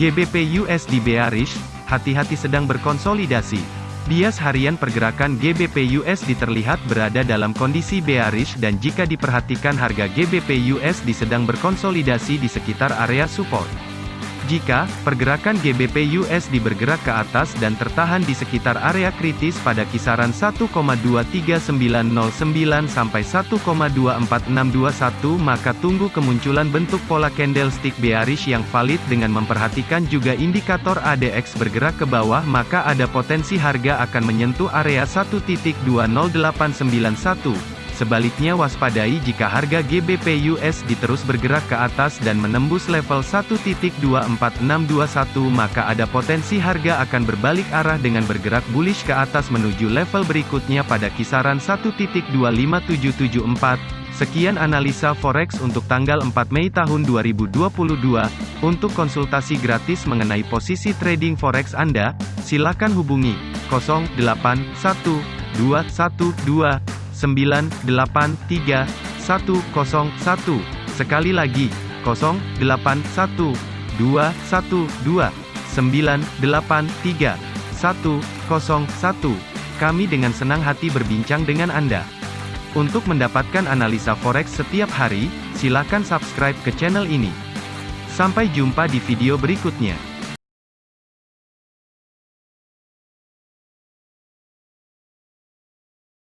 GBP USD bearish, hati-hati sedang berkonsolidasi. Bias harian pergerakan GBP USD terlihat berada dalam kondisi bearish dan jika diperhatikan harga GBP USD sedang berkonsolidasi di sekitar area support. Jika pergerakan GBP USD bergerak ke atas dan tertahan di sekitar area kritis pada kisaran 1,23909 sampai 1,24621 maka tunggu kemunculan bentuk pola candlestick bearish yang valid dengan memperhatikan juga indikator ADX bergerak ke bawah maka ada potensi harga akan menyentuh area 1.20891 Sebaliknya waspadai jika harga GBP USD terus bergerak ke atas dan menembus level 1.24621 maka ada potensi harga akan berbalik arah dengan bergerak bullish ke atas menuju level berikutnya pada kisaran 1.25774. Sekian analisa forex untuk tanggal 4 Mei tahun 2022. Untuk konsultasi gratis mengenai posisi trading forex Anda, silakan hubungi 081212 983 101. Sekali lagi, 081 212 983 101. Kami dengan senang hati berbincang dengan Anda. Untuk mendapatkan analisa forex setiap hari, silakan subscribe ke channel ini. Sampai jumpa di video berikutnya.